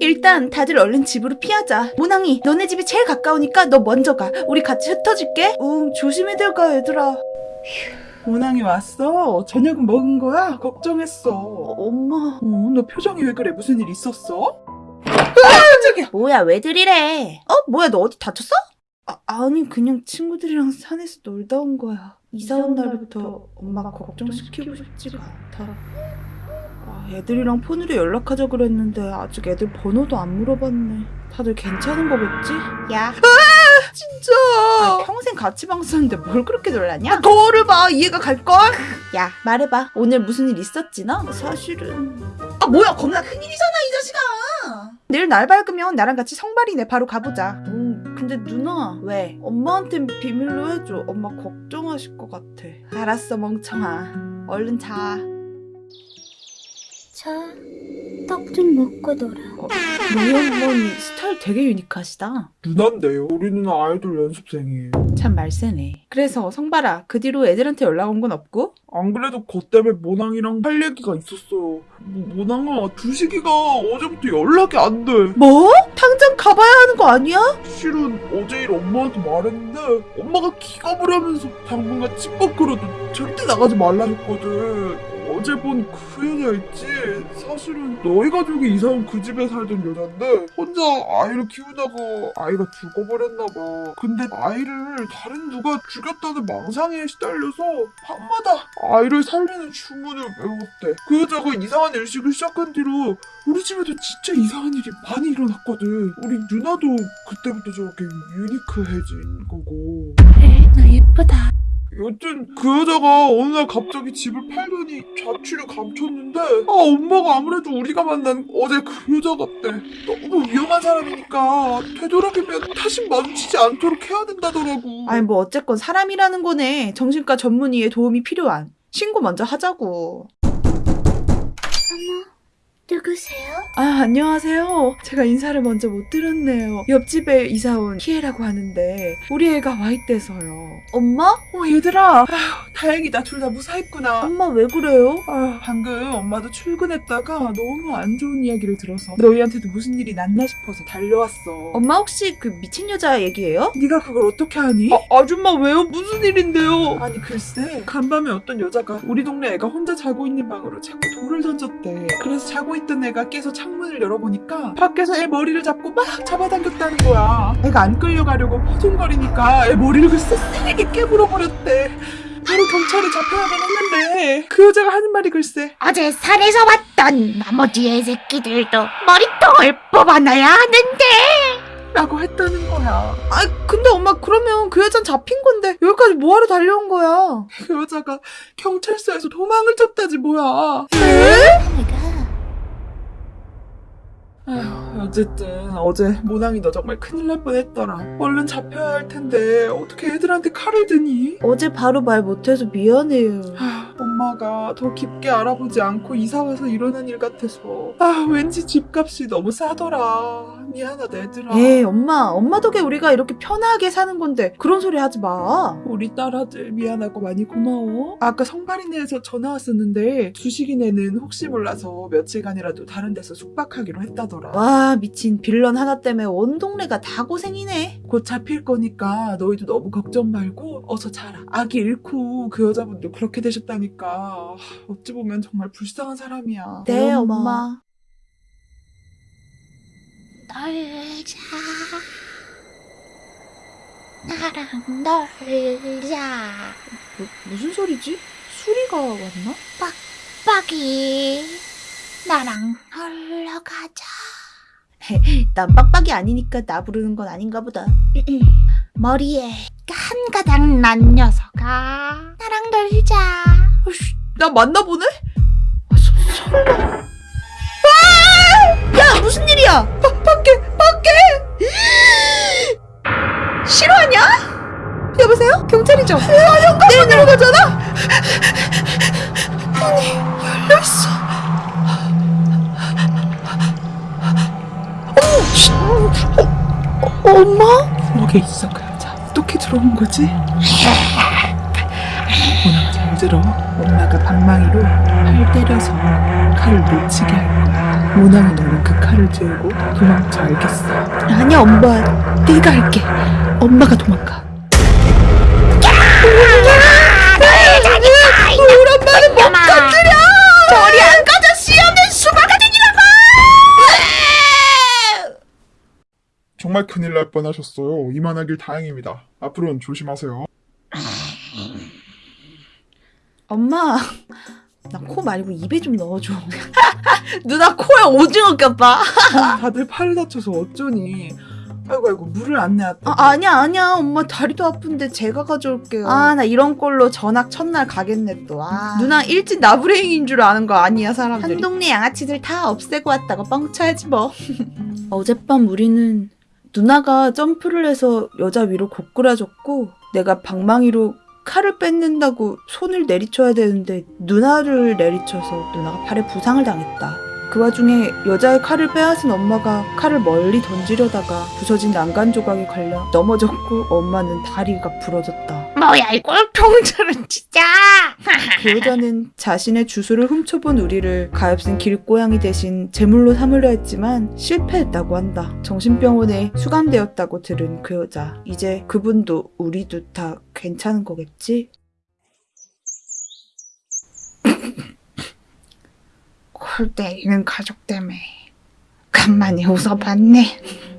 일단 다들 얼른 집으로 피하자. 모낭이, 너네 집이 제일 가까우니까 너 먼저 가. 우리 같이 흩어질게. 응, 조심히들 가, 얘들아. 모낭이 왔어? 저녁은 먹은 거야? 걱정했어. 엄마. 어, 너 표정이 왜 그래? 무슨 일 있었어? 뭐야, 왜 들 이래? 어, 뭐야, 너 어디 다쳤어? 아, 아니, 그냥 친구들이랑 산에서 놀다 온 거야. 이사 온 날부터 엄마가 걱정시키고 싶지가 않다. 아, 애들이랑 폰으로 연락하자 그랬는데 아직 애들 번호도 안 물어봤네. 다들 괜찮은 거겠지? 야. 진짜. 아, 평생 같이 방송하는데 뭘 그렇게 놀랐냐? 거울을 봐 이해가 갈걸? 야 말해봐 오늘 무슨 일 있었지 너? 사실은 아 뭐야 겁나 큰일이잖아 이 자식아 내일 날 밝으면 나랑 같이 성발이네. 바로 가보자. 음 근데 누나 왜? 엄마한텐 비밀로 해줘. 엄마 걱정하실 것 같아. 알았어 멍청아. 얼른 자. 자, 떡 좀 먹고 놀아. 너희 어머니 스타일 되게 유니크하시다 누난데요. 우리 누나 아이돌 연습생이에요. 참 말세네 그래서 성발아 그 뒤로 애들한테 연락 온 건 없고? 안 그래도 거 때문에 모낭이랑 할 얘기가 있었어요. 모, 모낭아, 두식이가 어제부터 연락이 안 돼. 뭐? 당장 가봐야 하는 거 아니야? 실은 어제 일 엄마한테 말했는데 엄마가 기가 부려면서 당분간 집 밖으로도 절대 나가지 말라 했거든. 어제 본 그 여자 있지? 사실은 너희 가족이 이사 온 그 집에 살던 여잔데 혼자 아이를 키우다가 아이가 죽어버렸나봐. 근데 아이를 다른 누가 죽였다는 망상에 시달려서 밤마다 아이를 살리는 주문을 외웠대. 그 여자가 이상한 일식을 시작한 뒤로 우리 집에도 진짜 이상한 일이 많이 일어났거든. 우리 누나도 그때부터 저렇게 유니크해진 거고. 그래, 너 예쁘다. 여튼 그 여자가 어느 날 갑자기 집을 팔더니 자취를 감췄는데 아 엄마가 아무래도 우리가 만난 어제 그 여자 같대. 너무 위험한 사람이니까 되도록이면 다시 마주치지 않도록 해야 된다더라고. 아니 뭐 어쨌건 사람이라는 거네. 정신과 전문의의 도움이 필요한. 신고 먼저 하자고. 어머, 누구세요? 아 안녕하세요. 제가 인사를 먼저 못 드렸네요. 옆집에 이사 온 키에라고 하는데 우리 애가 와 있대서요. 엄마? 어 얘들아 아휴, 다행이다 둘 다 무사했구나. 엄마 왜 그래요? 아, 방금 엄마도 출근했다가 너무 안 좋은 이야기를 들어서 너희한테도 무슨 일이 났나 싶어서 달려왔어. 엄마 혹시 그 미친 여자 얘기예요? 네가 그걸 어떻게 하니? 아, 줌마 왜요? 무슨 일인데요? 아니 글쎄 간밤에 어떤 여자가 우리 동네 애가 혼자 자고 있는 방으로 자꾸 돌을 던졌대 그래서 자고 있던 애가 깨서 창문을 열어보니까 밖에서 애 머리를 잡고 막 잡아당겼다는 거야 애가 안 끌려가려고 허둥거리니까 애 머리를 글쎄 세게 깨물어버렸대 바로 경찰에 잡혀야만 했는데. 그 여자가 하는 말이 글쎄. 어제 산에서 왔던 나머지 애새끼들도 머리통을 뽑아놔야 하는데. 라고 했다는 거야. 아 근데 엄마 그러면 그 여잔 잡힌 건데 여기까지 뭐하러 달려온 거야? 그 여자가 경찰서에서 도망을 쳤다지 뭐야. 내가 아휴, 어쨌든 어제 모낭이 너 정말 큰일 날 뻔했더라. 얼른 잡혀야 할 텐데 어떻게 애들한테 칼을 드니? 어제 바로 말 못해서 미안해요. 아, 엄마가 더 깊게 알아보지 않고 이사 와서 일어난 일 같아서 아 왠지 집값이 너무 싸더라. 미안하다 얘들아. 에이 엄마 엄마 덕에 우리가 이렇게 편하게 사는 건데 그런 소리 하지 마. 우리 딸아들 미안하고 많이 고마워. 아까 성발이네에서 전화 왔었는데 주식이네는 혹시 몰라서 며칠간이라도 다른 데서 숙박하기로 했다더라. 와 미친 빌런 하나 때문에 온 동네가 다 고생이네. 곧 잡힐 거니까 너희도 너무 걱정 말고 어서 자라. 아기 잃고 그 여자분도 그렇게 되셨다니까. 하, 어찌 보면 정말 불쌍한 사람이야. 네 엄마. 놀자. 나랑 놀자. 뭐, 무슨 소리지? 수리가 왔나? 빡빡이. 나랑 놀러 가자. 난 빡빡이 아니니까 나 부르는 건 아닌가 보다. 머리에 한 가닥 난 녀석아. 나랑 놀자. 아이씨, 나 만나보네? 아, 서, 설마. 아! 야 무슨 일이야? 바, 밖에 밖에. 싫어하냐? 여보세요? 경찰이죠? 아 현관문으로 가잖아. 어, 어, 엄마? 부엌에 있어 그 여자. 어떻게 들어온 거지? 오늘 잘 들어. 엄마가 방망이로 팔 때려서 칼을 놓치게 할 거야. 모나미 너는 그 칼을 들고 도망쳐 알겠어. 아니야 엄마 내가 할게 엄마가 도망가 정말 큰일 날 뻔하셨어요. 이만하길 다행입니다. 앞으로는 조심하세요. 엄마 나 코 말고 입에 좀 넣어줘 누나 코에 오징어 꼈다 다들 팔 다쳐서 어쩌니? 아이고 아이고 물을 안 내왔다. 아, 아니야 아니야 엄마 다리도 아픈데 제가 가져올게요 아 나 이런 걸로 전학 첫날 가겠네 또 아. 누나 일진 나부랭인 줄 아는 거 아니야 사람들이 한 동네 양아치들 다 없애고 왔다고 뻥쳐야지 뭐 어젯밤 우리는 누나가 점프를 해서 여자 위로 고꾸라졌고 내가 방망이로 칼을 뺏는다고 손을 내리쳐야 되는데 누나를 내리쳐서 누나가 팔에 부상을 당했다. 그 와중에 여자의 칼을 빼앗은 엄마가 칼을 멀리 던지려다가 부서진 난간 조각에 걸려 넘어졌고 엄마는 다리가 부러졌다. 뭐야 이 꼴통들은 진짜 그 여자는 자신의 주소를 훔쳐본 우리를 가엾은 길고양이 대신 제물로 삼으려 했지만 실패했다고 한다. 정신병원에 수감되었다고 들은 그 여자. 이제 그분도 우리도 다 괜찮은 거겠지? 골 때리는 가족 때문에 간만에 웃어봤네